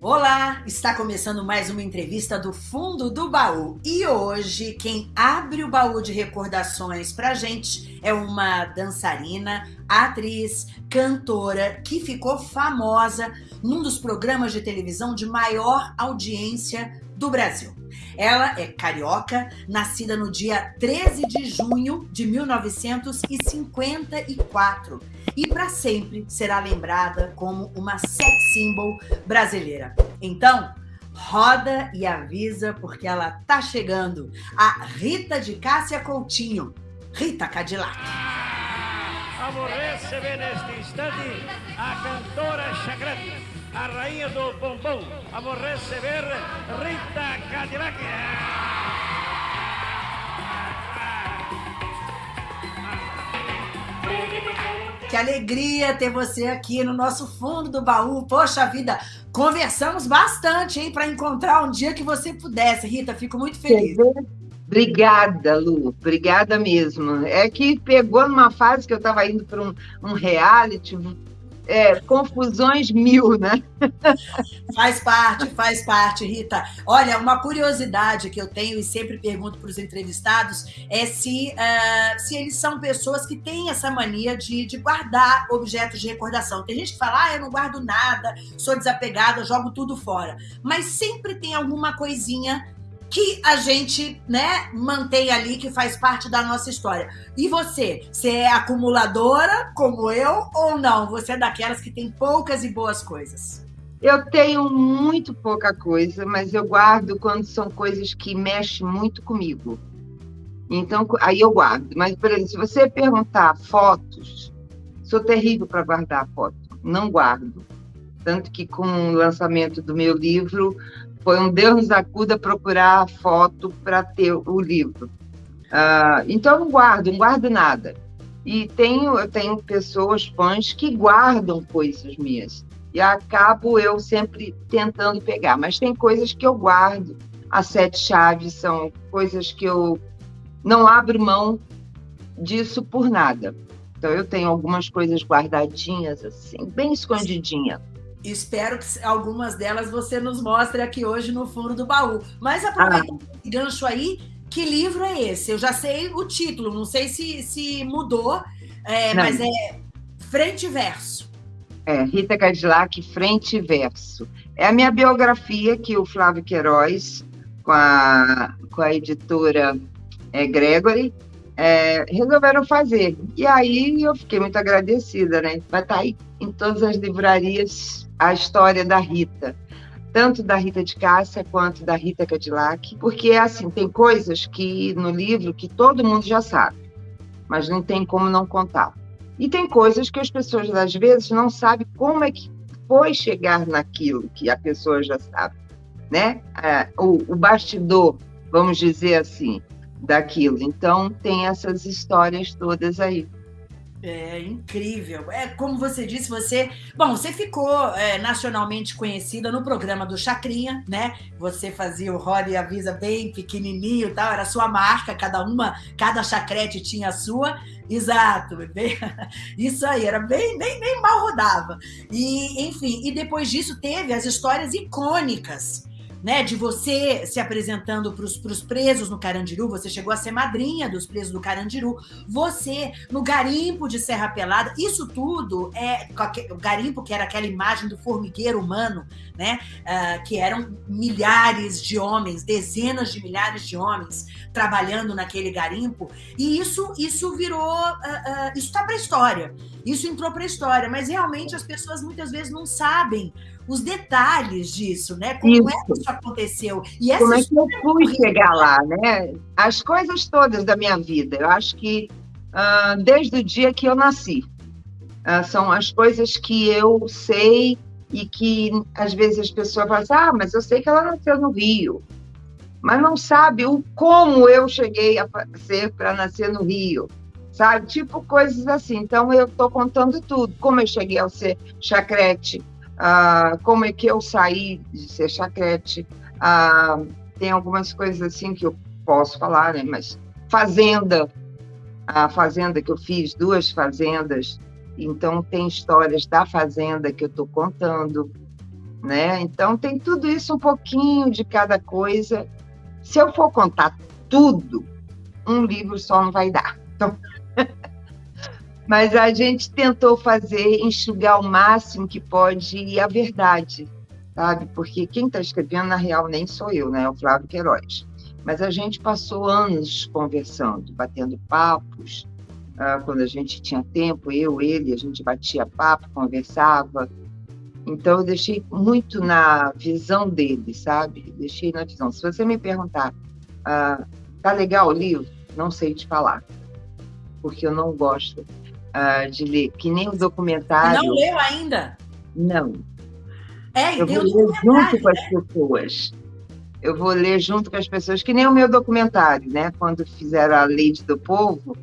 Olá, está começando mais uma entrevista do Fundo do Baú. E hoje, quem abre o baú de recordações pra gente é uma dançarina, atriz, cantora que ficou famosa num dos programas de televisão de maior audiência do Brasil. Ela é carioca, nascida no dia 13 de junho de 1954 e para sempre será lembrada como uma sex symbol brasileira. Então, roda e avisa porque ela tá chegando. A Rita de Cássia Coutinho, Rita Cadillac. Vamos receber neste instante a cantora chacrete, a rainha do bombom. Vamos receber Rita Cadillac. Que alegria ter você aqui no nosso fundo do baú. Poxa vida, conversamos bastante, hein, para encontrar um dia que você pudesse. Rita, fico muito feliz. Obrigada, Lu. Obrigada mesmo. É que pegou numa fase que eu estava indo para um, um reality, é, confusões mil, né? Faz parte, faz parte, Rita. Olha, uma curiosidade que eu tenho e sempre pergunto para os entrevistados é se, uh, se eles são pessoas que têm essa mania de, de guardar objetos de recordação. Tem gente que fala, ah, eu não guardo nada, sou desapegada, jogo tudo fora. Mas sempre tem alguma coisinha que a gente, né, mantém ali, que faz parte da nossa história. E você, você é acumuladora, como eu, ou não? Você é daquelas que tem poucas e boas coisas? Eu tenho muito pouca coisa, mas eu guardo quando são coisas que mexem muito comigo. Então, aí eu guardo. Mas, por exemplo, se você perguntar fotos, sou terrível para guardar foto, não guardo. Tanto que com o lançamento do meu livro, foi um Deus nos acuda procurar a foto para ter o livro. Uh, então, eu não guardo, não guardo nada. E tenho, eu tenho pessoas, fãs, que guardam coisas minhas. E acabo eu sempre tentando pegar. Mas tem coisas que eu guardo. As sete chaves são coisas que eu não abro mão disso por nada. Então, eu tenho algumas coisas guardadinhas, assim, bem escondidinha. Espero que algumas delas você nos mostre aqui hoje no fundo do baú. Mas aproveitando ah. esse gancho aí, que livro é esse? Eu já sei o título, não sei se, se mudou, é, mas é Frente e Verso. É, Rita Cadillac, Frente e Verso. É a minha biografia que o Flávio Queiroz, com a, com a editora é, Gregory, é, resolveram fazer. E aí eu fiquei muito agradecida, né? Vai estar tá aí em todas as livrarias a história da Rita, tanto da Rita de Cássia quanto da Rita Cadillac, porque assim, tem coisas que no livro que todo mundo já sabe, mas não tem como não contar. E tem coisas que as pessoas às vezes não sabem como é que foi chegar naquilo que a pessoa já sabe, né? É, o, o bastidor, vamos dizer assim, daquilo. Então tem essas histórias todas aí. É incrível. É como você disse, você. Bom, você ficou é, nacionalmente conhecida no programa do Chacrinha, né? Você fazia o Roda e Avisa bem pequenininho, tal. Era sua marca, cada uma, cada chacrete tinha a sua. Exato, bem, isso aí, era bem, nem, nem mal rodava. E, enfim, e depois disso teve as histórias icônicas né, de você se apresentando para os presos no Carandiru, você chegou a ser madrinha dos presos do Carandiru, você no garimpo de Serra Pelada, isso tudo é o garimpo que era aquela imagem do formigueiro humano, né, uh, que eram milhares de homens, dezenas de milhares de homens trabalhando naquele garimpo, e isso isso virou, uh, uh, isso está para a história, isso entrou para a história, mas realmente as pessoas muitas vezes não sabem os detalhes disso, né? Como isso. é que isso aconteceu? E Como é que eu fui chegar lá, né? As coisas todas da minha vida. Eu acho que uh, desde o dia que eu nasci. Uh, são as coisas que eu sei e que às vezes as pessoas falam assim, ah, mas eu sei que ela nasceu no Rio. Mas não sabe o como eu cheguei a ser para nascer no Rio sabe? Tipo coisas assim. Então eu estou contando tudo, como eu cheguei a ser chacrete, ah, como é que eu saí de ser chacrete. Ah, tem algumas coisas assim que eu posso falar, né? Mas fazenda, a fazenda que eu fiz, duas fazendas, então tem histórias da fazenda que eu estou contando. né? Então tem tudo isso um pouquinho de cada coisa. Se eu for contar tudo, um livro só não vai dar. Então... Mas a gente tentou fazer, enxugar o máximo que pode a verdade, sabe? Porque quem está escrevendo, na real, nem sou eu, né? É o Flávio Queiroz. Mas a gente passou anos conversando, batendo papos. Ah, quando a gente tinha tempo, eu, ele, a gente batia papo, conversava. Então, eu deixei muito na visão dele, sabe? Deixei na visão. Se você me perguntar, ah, tá legal o livro? Não sei te falar, porque eu não gosto uh, de ler, que nem o documentário. Não leu ainda? Não. É, eu vou ler junto com as né? pessoas. Eu vou ler junto com as pessoas, que nem o meu documentário, né? Quando fizeram a Lei do Povo,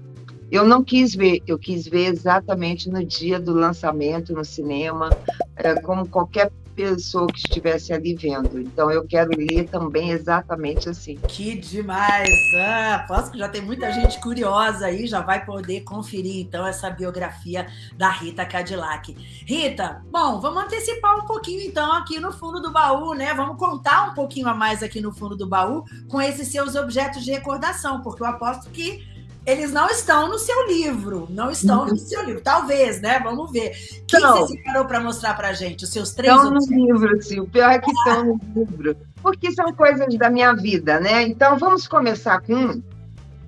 eu não quis ver, eu quis ver exatamente no dia do lançamento no cinema, é, como qualquer pessoa que estivesse ali vendo. Então eu quero ler também exatamente assim. Que demais! Ah, que já tem muita gente curiosa aí, já vai poder conferir então essa biografia da Rita Cadillac. Rita, bom, vamos antecipar um pouquinho então aqui no fundo do baú, né? Vamos contar um pouquinho a mais aqui no fundo do baú com esses seus objetos de recordação, porque eu aposto que eles não estão no seu livro, não estão uhum. no seu livro. Talvez, né? Vamos ver. O que você separou para mostrar para gente? Os seus três Estão no livro, sim. O pior é que estão no livro. Porque são coisas da minha vida, né? Então, vamos começar com um.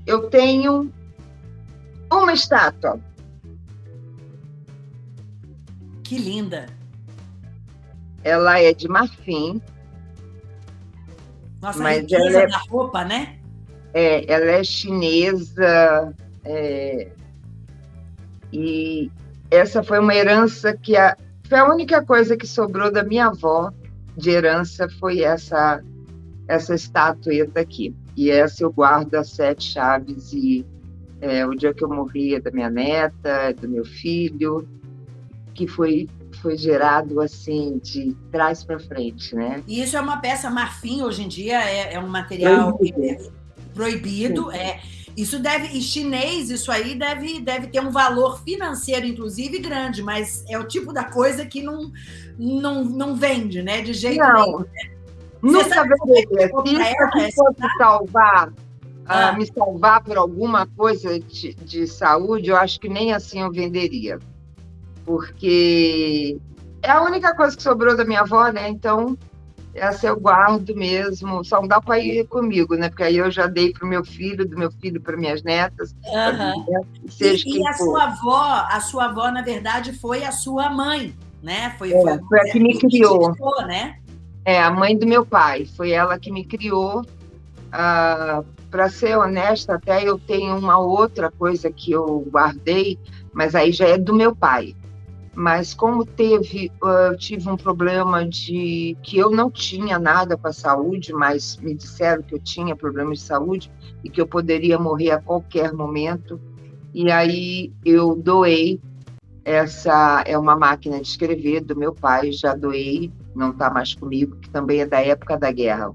Eu tenho uma estátua. Que linda. Ela é de marfim. Nossa, mas a ela é... da roupa, né? É, ela é chinesa é, e essa foi uma herança que a, foi a única coisa que sobrou da minha avó de herança foi essa essa estatueta aqui. E essa eu guardo as sete chaves e é, o dia que eu morria da minha neta, do meu filho, que foi foi gerado assim de trás para frente, né? E isso é uma peça marfim hoje em dia é, é um material proibido. É, isso deve, e chinês, isso aí deve, deve ter um valor financeiro, inclusive, grande, mas é o tipo da coisa que não, não, não vende, né? De jeito não. nenhum. Né? Nunca venderia. Se isso aqui fosse salvar, ah. uh, me salvar por alguma coisa de, de saúde, eu acho que nem assim eu venderia. Porque é a única coisa que sobrou da minha avó, né? Então, essa eu guardo mesmo, só não dá para ir comigo, né? Porque aí eu já dei para o meu filho, do meu filho para minhas netas. Uhum. Seja e, e a for. sua avó, a sua avó, na verdade, foi a sua mãe, né? Foi, é, foi, foi a que me criou. criou. né? É, a mãe do meu pai, foi ela que me criou. Ah, para ser honesta, até eu tenho uma outra coisa que eu guardei, mas aí já é do meu pai mas como teve, eu tive um problema de que eu não tinha nada com a saúde, mas me disseram que eu tinha problemas de saúde e que eu poderia morrer a qualquer momento. E aí eu doei essa é uma máquina de escrever do meu pai, já doei, não está mais comigo, que também é da época da guerra.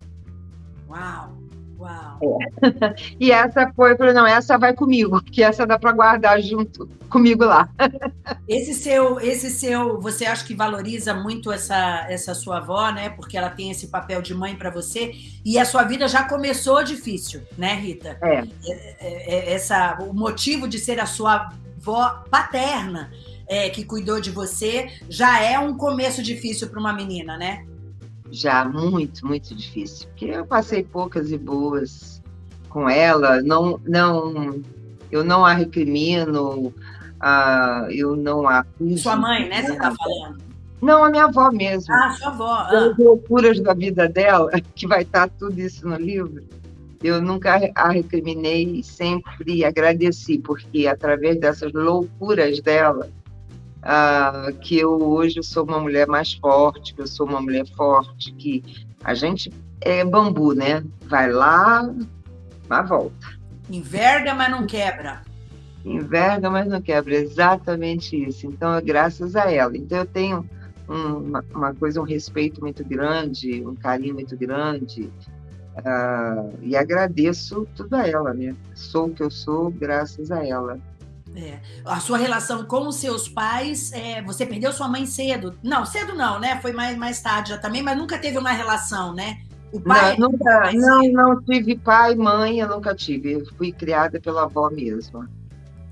Uau! Uau! É. E essa foi, falei, não, essa vai comigo, porque essa dá para guardar junto comigo lá. Esse seu, esse seu, você acha que valoriza muito essa, essa sua avó, né? Porque ela tem esse papel de mãe para você e a sua vida já começou difícil, né, Rita? É. é. é, é essa, o motivo de ser a sua avó paterna é, que cuidou de você já é um começo difícil para uma menina, né? Já muito, muito difícil, porque eu passei poucas e boas com ela, não, não, eu não a recrimino, uh, eu não a acuso. Sua mãe, né, você está falando? Não, a minha avó mesmo. Ah, sua avó. Ah. As loucuras da vida dela, que vai estar tudo isso no livro, eu nunca a recriminei e sempre agradeci, porque através dessas loucuras dela, uh, que eu hoje sou uma mulher mais forte, que eu sou uma mulher forte, que a gente é bambu, né? Vai lá, mas volta. Enverga, mas não quebra. Enverga, mas não quebra, exatamente isso. Então, é graças a ela. Então, eu tenho uma, uma coisa, um respeito muito grande, um carinho muito grande, uh, e agradeço tudo a ela, né? Sou o que eu sou graças a ela. É. A sua relação com os seus pais, é, você perdeu sua mãe cedo. Não, cedo não, né? Foi mais, mais tarde já também, mas nunca teve uma relação, né? O pai. Não, nunca, não, não tive pai, mãe, eu nunca tive. Eu fui criada pela avó mesma.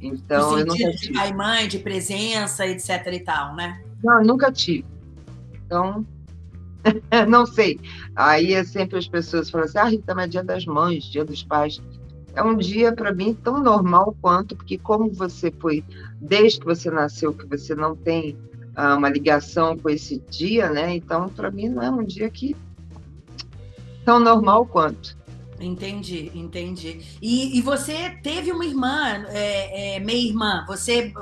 Então, eu nunca tive. De pai, mãe, de presença, etc e tal, né? Não, nunca tive. Então, não sei. Aí é sempre as pessoas falam assim: ah, Rita, mas é dia das mães, dia dos pais é um dia para mim tão normal quanto, porque como você foi, desde que você nasceu, que você não tem ah, uma ligação com esse dia, né? Então, para mim, não é um dia que tão normal quanto. Entendi, entendi. E, e você teve uma irmã, é, é, meia irmã, você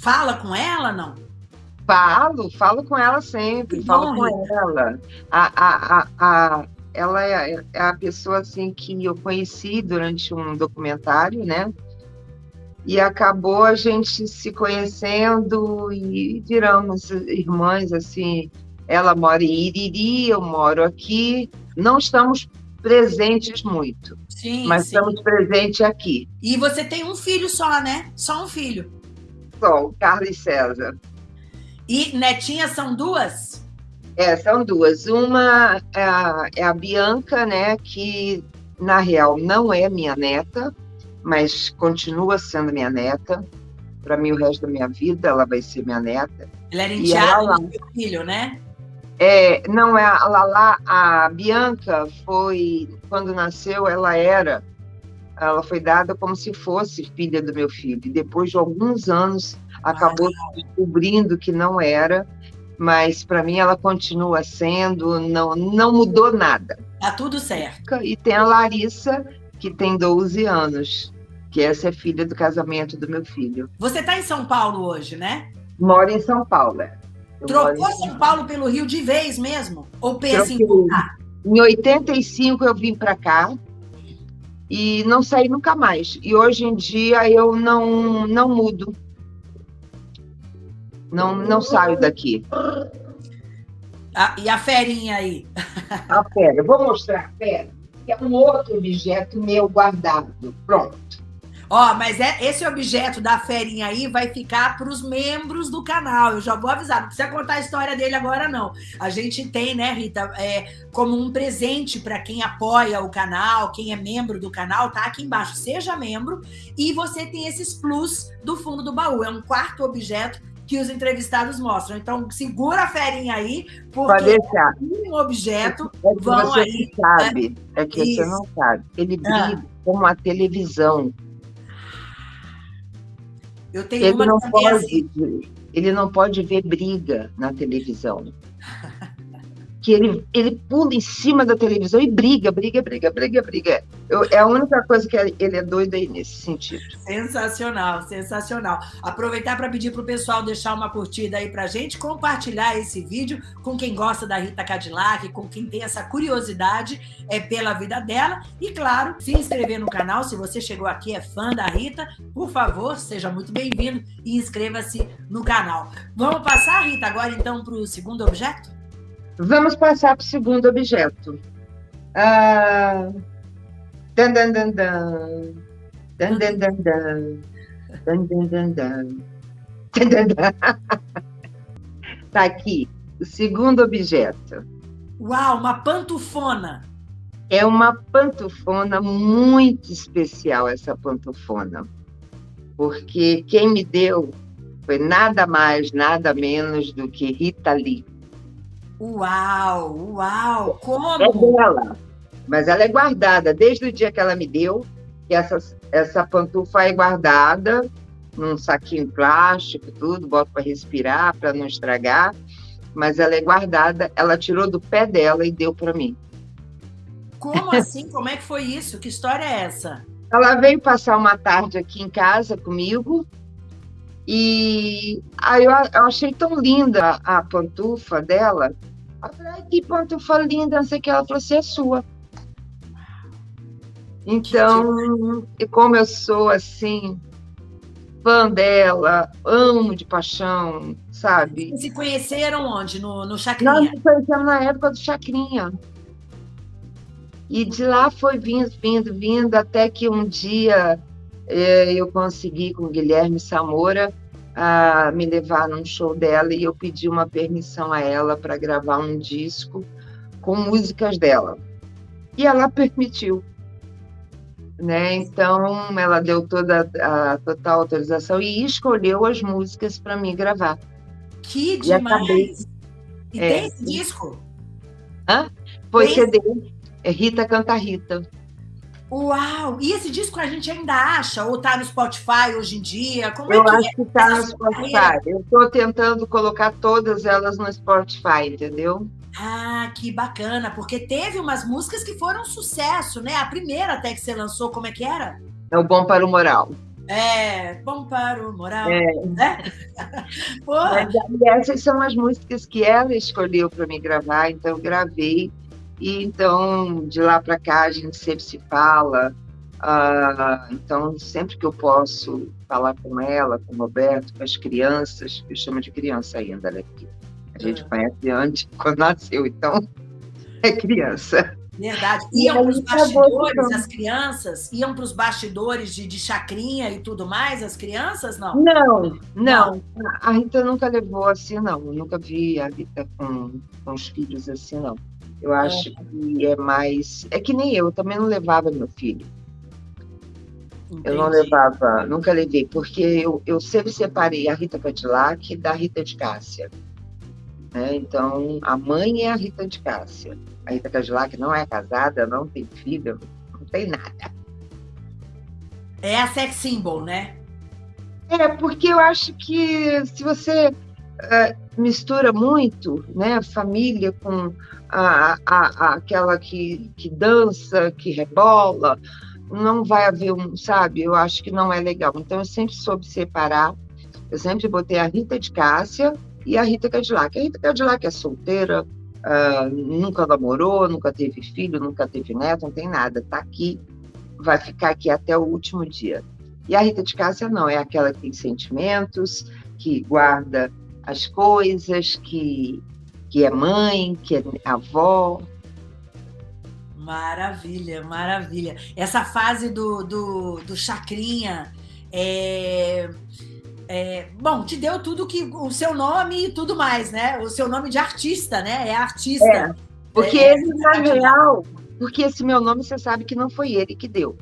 fala com ela, não? Falo, falo com ela sempre, que falo bom, com ela. A, a, a, a, ela é, é, a pessoa assim que eu conheci durante um documentário, né? E acabou a gente se conhecendo e viramos irmãs assim. Ela mora em Iriri, eu moro aqui. Não estamos presentes muito, sim, mas sim. estamos presentes aqui. E você tem um filho só, né? Só um filho. Só, o Carlos César. E netinhas são duas? É, são duas. Uma é a, é a Bianca, né, que na real não é minha neta, mas continua sendo minha neta. Para mim, o resto da minha vida, ela vai ser minha neta. Ela era enteada do seu filho, né? É, não, é a Lala, a Bianca foi, quando nasceu, ela era, ela foi dada como se fosse filha do meu filho. E depois de alguns anos, acabou ah, descobrindo que não era, mas para mim ela continua sendo, não, não mudou nada. Tá tudo certo. E tem a Larissa, que tem 12 anos, que essa é filha do casamento do meu filho. Você está em São Paulo hoje, né? Moro em São Paulo, é. Trocou São Paulo pelo Rio de vez mesmo? Ou pensa em voltar? Em 85 eu vim para cá e não saí nunca mais. E hoje em dia eu não, não mudo. Não, não saio daqui. Ah, e a ferinha aí? A fera. Vou mostrar a fera, que é um outro objeto meu guardado. Pronto. Ó, mas é, esse objeto da ferinha aí vai ficar para os membros do canal. Eu já vou avisar, não precisa contar a história dele agora, não. A gente tem, né, Rita, é, como um presente para quem apoia o canal, quem é membro do canal, tá aqui embaixo. Seja membro e você tem esses plus do fundo do baú. É um quarto objeto que os entrevistados mostram. Então, segura a ferinha aí, porque um objeto é que vão você aí. Sabe, né? É que Isso. você não sabe. Ele ah. briga ah. com a televisão. Eu tenho ele uma não pode, assim. Ele não pode ver briga na televisão. que ele, ele pula em cima da televisão e briga, briga, briga, briga, briga. Eu, é a única coisa que ele é doido aí nesse sentido. Sensacional, sensacional. Aproveitar para pedir para o pessoal deixar uma curtida aí para gente, compartilhar esse vídeo com quem gosta da Rita Cadillac, com quem tem essa curiosidade é, pela vida dela. E, claro, se inscrever no canal. Se você chegou aqui é fã da Rita, por favor, seja muito bem-vindo e inscreva-se no canal. Vamos passar, Rita, agora então para o segundo objeto? Vamos passar para o segundo objeto. Ah, dan, dan, dan, dan. Dan, dan, dan, dan. Dan, dan, dan, dan. Dan, dan, dan. Tá aqui, o segundo objeto. Uau, uma pantufona. É uma pantufona muito especial, essa pantufona. Porque quem me deu foi nada mais, nada menos do que Rita Lee. Uau, uau, como? É dela, mas ela é guardada desde o dia que ela me deu, que essa, essa pantufa é guardada num saquinho plástico, tudo, boto para respirar, para não estragar, mas ela é guardada, ela tirou do pé dela e deu para mim. Como assim? Como é que foi isso? Que história é essa? Ela veio passar uma tarde aqui em casa comigo, e aí eu, eu achei tão linda a pantufa dela. Eu falei, ai, que pantufa linda, não sei o que. Ela falou assim, é sua. Então, e como eu sou assim, fã dela, amo de paixão, sabe? E se conheceram onde? No, no Chacrinha? Nós nos conhecemos na época do Chacrinha. E de lá foi vindo, vindo, vindo, até que um dia eu consegui com Guilherme Samora a me levar num show dela e eu pedi uma permissão a ela para gravar um disco com músicas dela. E ela permitiu. Né? Então, ela deu toda a total autorização e escolheu as músicas para mim gravar. Que demais! Acabei... E é, tem esse disco? Hã? Foi tem... CD. É Rita Canta Rita. Uau! E esse disco a gente ainda acha? Ou tá no Spotify hoje em dia? Como eu é que acho é? que tá no Spotify. Carreira? Eu estou tentando colocar todas elas no Spotify, entendeu? Ah, que bacana, porque teve umas músicas que foram um sucesso, né? A primeira até que você lançou, como é que era? É o Bom para o Moral. É, bom para o moral. É. Né? Mas, essas são as músicas que ela escolheu para me gravar, então eu gravei e então, de lá para cá, a gente sempre se fala. Uh, então, sempre que eu posso falar com ela, com o Roberto, com as crianças, eu chamo de criança ainda, né? a gente é. conhece antes, quando nasceu, então é criança. Verdade. Iam para os bastidores, as crianças? Iam para os bastidores de, de chacrinha e tudo mais, as crianças, não? Não, não. não. A Rita nunca levou assim, não. Eu nunca vi a Rita com, com os filhos assim, não. Eu acho é. que é mais. É que nem eu, eu também não levava meu filho. Entendi. Eu não levava, nunca levei, porque eu, eu sempre separei a Rita Cadillac da Rita de Cássia. Né? Então, a mãe é a Rita de Cássia. A Rita Cadillac não é casada, não tem filho, não tem nada. É a sex symbol, né? É, porque eu acho que se você uh, mistura muito, né, família com a, a, a, aquela que, que dança, que rebola, não vai haver um, sabe? Eu acho que não é legal. Então, eu sempre soube separar. Eu sempre botei a Rita de Cássia e a Rita Cadillac. A Rita Cadillac é solteira, uh, nunca namorou, nunca teve filho, nunca teve neto, não tem nada. Está aqui, vai ficar aqui até o último dia. E a Rita de Cássia não, é aquela que tem sentimentos, que guarda as coisas, que, que é mãe, que é avó. Maravilha, maravilha. Essa fase do, do, do Chacrinha é, é, bom, te deu tudo que o seu nome e tudo mais, né? O seu nome de artista, né? É artista. É, porque é, ele, na real, porque esse meu nome você sabe que não foi ele que deu.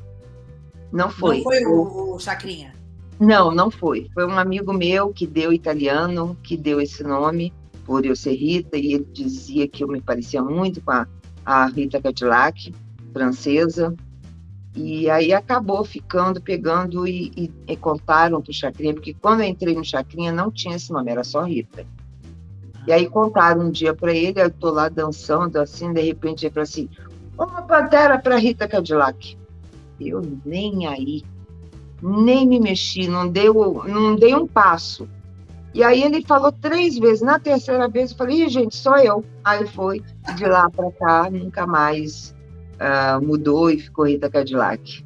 Não foi. Não foi o, o Chacrinha. Não, não foi. Foi um amigo meu que deu italiano, que deu esse nome, por eu ser Rita, e ele dizia que eu me parecia muito com a, a Rita Cadillac, francesa. E aí acabou ficando, pegando e, e, e contaram para o Chacrinha, porque quando eu entrei no Chacrinha não tinha esse nome, era só Rita. E aí contaram um dia para ele, eu estou lá dançando, assim, de repente ele falou assim, uma pantera para Rita Cadillac. Eu nem aí nem me mexi, não deu, não dei um passo. E aí ele falou três vezes. Na terceira vez eu falei, gente, sou eu. Aí foi de lá para cá, nunca mais uh, mudou e ficou Rita Cadillac.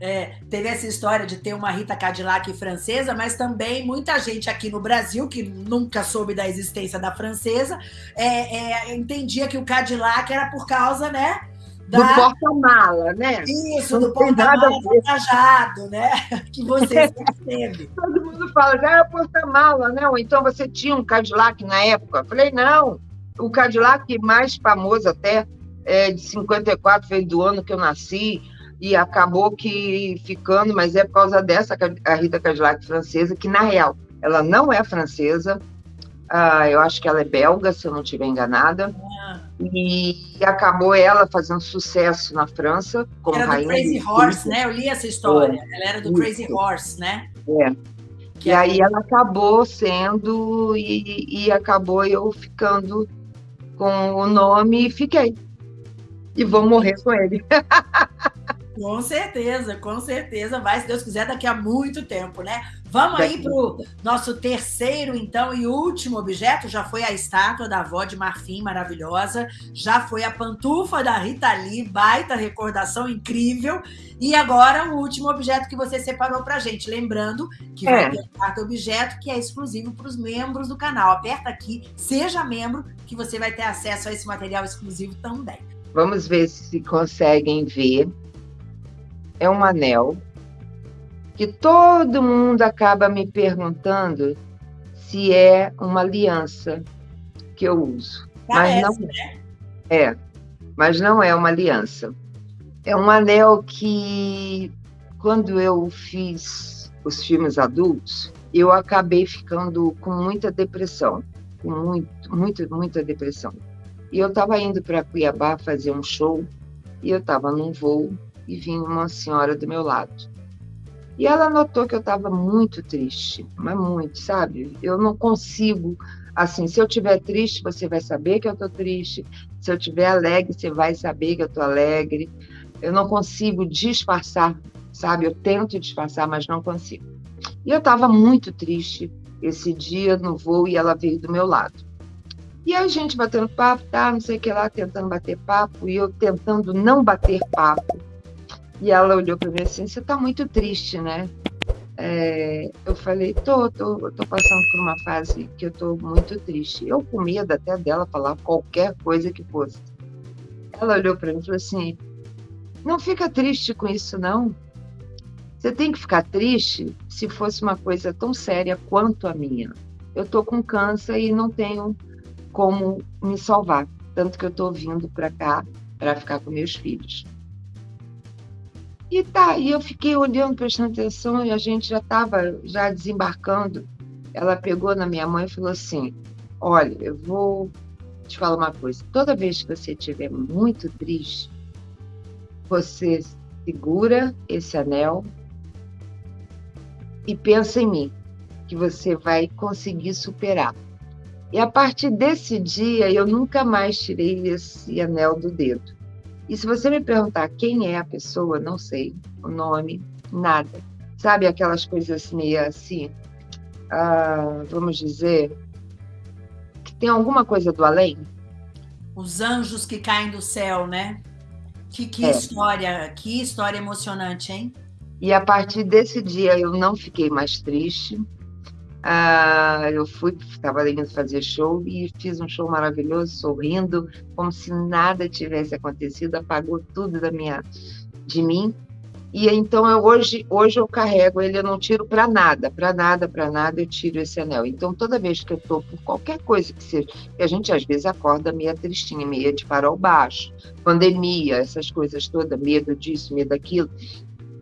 É, teve essa história de ter uma Rita Cadillac francesa, mas também muita gente aqui no Brasil, que nunca soube da existência da francesa, é, é, entendia que o Cadillac era por causa, né? Da... Do porta-mala, né? Isso, do porta-mala engajado, né? Que você teve. Todo mundo fala, já é porta-mala, né? Ou então você tinha um Cadillac na época. Eu falei, não, o Cadillac mais famoso até é de 54, veio do ano que eu nasci, e acabou que ficando, mas é por causa dessa, a Rita Cadillac francesa, que na real, ela não é francesa, Uh, eu acho que ela é belga, se eu não estiver enganada. Ah. E acabou ela fazendo sucesso na França como era rainha. Era do Crazy Horse, né? Eu li essa história. É. Ela era do Isso. Crazy Horse, né? É. Que e é... aí ela acabou sendo e, e acabou eu ficando com o nome e fiquei. E vou morrer com ele. Com certeza, com certeza. Vai, se Deus quiser, daqui a muito tempo, né? Vamos aí para o nosso terceiro, então, e último objeto. Já foi a estátua da avó de marfim, maravilhosa. Já foi a pantufa da Rita Lee, baita recordação incrível. E agora o último objeto que você separou para gente. Lembrando que é. vai ter um quarto objeto que é exclusivo para os membros do canal. Aperta aqui, seja membro, que você vai ter acesso a esse material exclusivo também. Vamos ver se conseguem ver é um anel que todo mundo acaba me perguntando se é uma aliança que eu uso. Parece, mas não né? é. Mas não é uma aliança. É um anel que, quando eu fiz os filmes adultos, eu acabei ficando com muita depressão, com muito, muito, muita depressão. E eu estava indo para Cuiabá fazer um show e eu estava num voo e vinha uma senhora do meu lado. E ela notou que eu estava muito triste, mas muito, sabe? Eu não consigo, assim, se eu estiver triste, você vai saber que eu estou triste. Se eu estiver alegre, você vai saber que eu estou alegre. Eu não consigo disfarçar, sabe? Eu tento disfarçar, mas não consigo. E eu estava muito triste esse dia no voo e ela veio do meu lado. E a gente batendo papo, tá, não sei o que lá, tentando bater papo, e eu tentando não bater papo. E ela olhou para mim assim: Você está muito triste, né? É, eu falei: tô, tô, tô passando por uma fase que eu tô muito triste. Eu com medo até dela falar qualquer coisa que fosse. Ela olhou para mim e falou assim: Não fica triste com isso, não. Você tem que ficar triste se fosse uma coisa tão séria quanto a minha. Eu tô com câncer e não tenho como me salvar. Tanto que eu estou vindo para cá para ficar com meus filhos. E tá, e eu fiquei olhando, prestando atenção, e a gente já estava já desembarcando. Ela pegou na minha mãe e falou assim: Olha, eu vou te falar uma coisa. Toda vez que você estiver muito triste, você segura esse anel e pensa em mim, que você vai conseguir superar. E a partir desse dia, eu nunca mais tirei esse anel do dedo. E se você me perguntar quem é a pessoa, não sei o nome, nada. Sabe aquelas coisas meio assim, ah, vamos dizer, que tem alguma coisa do além? Os anjos que caem do céu, né? Que, que é. história, que história emocionante, hein? E a partir desse dia eu não fiquei mais triste, ah, eu fui, estava indo fazer show e fiz um show maravilhoso, sorrindo, como se nada tivesse acontecido, apagou tudo da minha, de mim. E então eu hoje, hoje eu carrego ele, eu não tiro para nada, para nada, para nada eu tiro esse anel. Então toda vez que eu estou por qualquer coisa que seja, que a gente às vezes acorda meio tristinha, meio de farol baixo, pandemia, essas coisas todas, medo disso, medo daquilo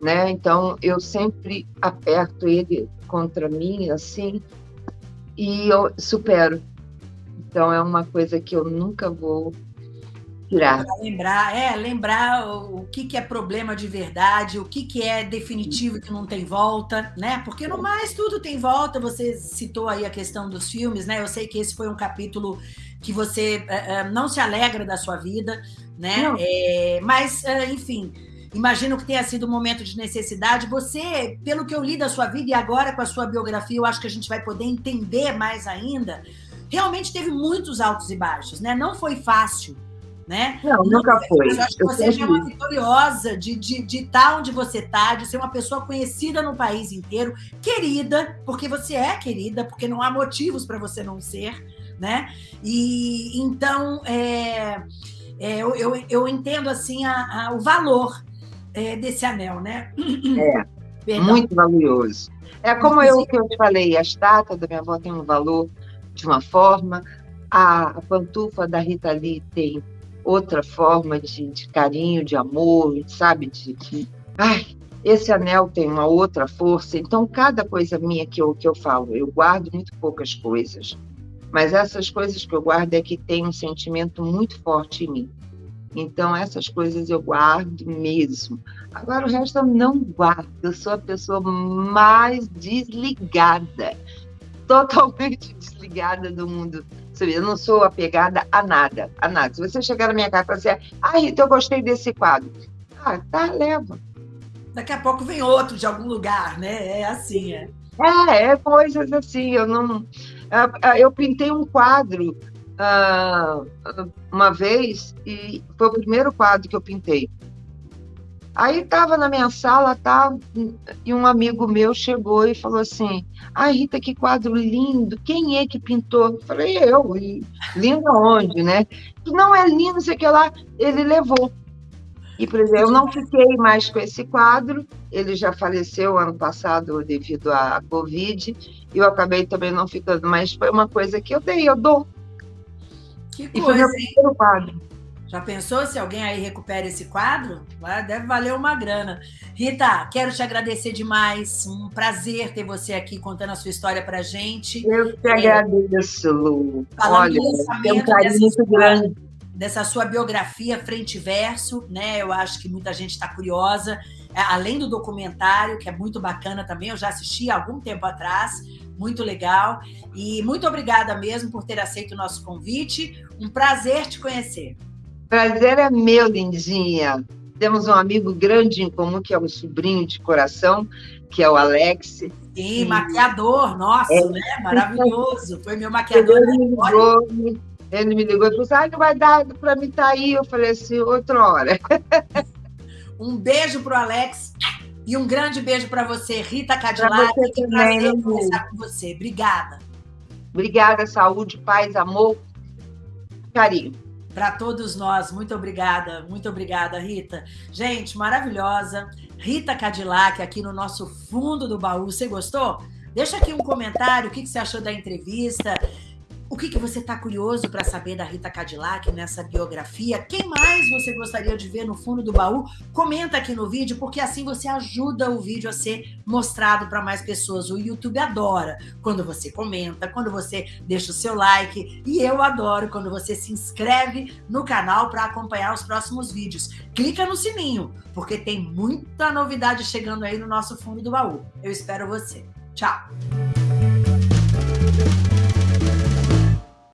né? Então eu sempre aperto ele contra mim assim e eu supero. Então é uma coisa que eu nunca vou tirar. Lembrar, é, lembrar o, o, que, que é problema de verdade, o que, que é definitivo que não tem volta, né? Porque no mais tudo tem volta. Você citou aí a questão dos filmes, né? Eu sei que esse foi um capítulo que você uh, não se alegra da sua vida, né? É, mas, uh, enfim, Imagino que tenha sido um momento de necessidade. Você, pelo que eu li da sua vida e agora com a sua biografia, eu acho que a gente vai poder entender mais ainda. Realmente teve muitos altos e baixos, né? Não foi fácil, né? Não, nunca foi. Eu acho que você já é uma vitoriosa de, de, de estar onde você está, de ser uma pessoa conhecida no país inteiro, querida, porque você é querida, porque não há motivos para você não ser, né? E então é, é, eu, eu, eu, entendo assim a, a, o valor é, desse anel, né? É, muito valioso. É como eu que eu te falei, a estátua da minha avó tem um valor de uma forma, a, a pantufa da Rita Lee tem outra forma de, de carinho, de amor, sabe? De, de, ai, esse anel tem uma outra força. Então, cada coisa minha que eu, que eu falo, eu guardo muito poucas coisas, mas essas coisas que eu guardo é que tem um sentimento muito forte em mim. Então, essas coisas eu guardo mesmo. Agora, o resto eu não guardo. Eu sou a pessoa mais desligada, totalmente desligada do mundo. Eu não sou apegada a nada, a nada. Se você chegar na minha casa e falar assim, ah, Rita, eu gostei desse quadro. Ah, tá, leva. Daqui a pouco vem outro de algum lugar, né? É assim, é. É, é coisas assim. Eu não. Eu pintei um quadro uh, uma vez e foi o primeiro quadro que eu pintei. Aí estava na minha sala, tá, e um amigo meu chegou e falou assim: Ai, Rita, que quadro lindo, quem é que pintou? Eu falei, eu, e lindo aonde, né? Não é lindo, sei que lá, ele levou. E, por exemplo, eu não fiquei mais com esse quadro, ele já faleceu ano passado devido à Covid, e eu acabei também não ficando, mas foi uma coisa que eu dei, eu dou. Que E foi coisa, meu primeiro quadro. Já pensou se alguém aí recupera esse quadro? Deve valer uma grana. Rita, quero te agradecer demais. Um prazer ter você aqui contando a sua história pra gente. Eu te agradeço, Lu. Falando Olha, tem um carinho muito grande. dessa sua biografia frente e verso, né? Eu acho que muita gente está curiosa. É, Além do documentário, que é muito bacana também, eu já assisti há algum tempo atrás, muito legal. E muito obrigada mesmo por ter aceito o nosso convite. Um prazer te conhecer. Prazer é meu, lindinha. Temos um amigo grande em comum, que é um sobrinho de coração, que é o Alex. Sim, maquiador, nossa, É. né? Maravilhoso. Foi meu maquiador. Ele me ligou, ele me ligou e falou assim, ah, não vai dar para mim estar aí. Eu falei assim, outra hora. Um beijo pro Alex e um grande beijo para você, Rita Pra Cadillac. você Que também, prazer conversar com você. Obrigada. Obrigada, saúde, paz, amor, carinho. Para todos nós, muito obrigada, muito obrigada, Rita. Gente, maravilhosa. Rita Cadillac aqui no nosso fundo do baú. Você gostou? Deixa aqui um comentário, o que que você achou da entrevista. O que, que você está curioso para saber da Rita Cadillac nessa biografia? Quem mais você gostaria de ver no fundo do baú? Comenta aqui no vídeo, porque assim você ajuda o vídeo a ser mostrado para mais pessoas. O YouTube adora quando você comenta, quando você deixa o seu like. E eu adoro quando você se inscreve no canal para acompanhar os próximos vídeos. Clica no sininho, porque tem muita novidade chegando aí no nosso fundo do baú. Eu espero você. Tchau!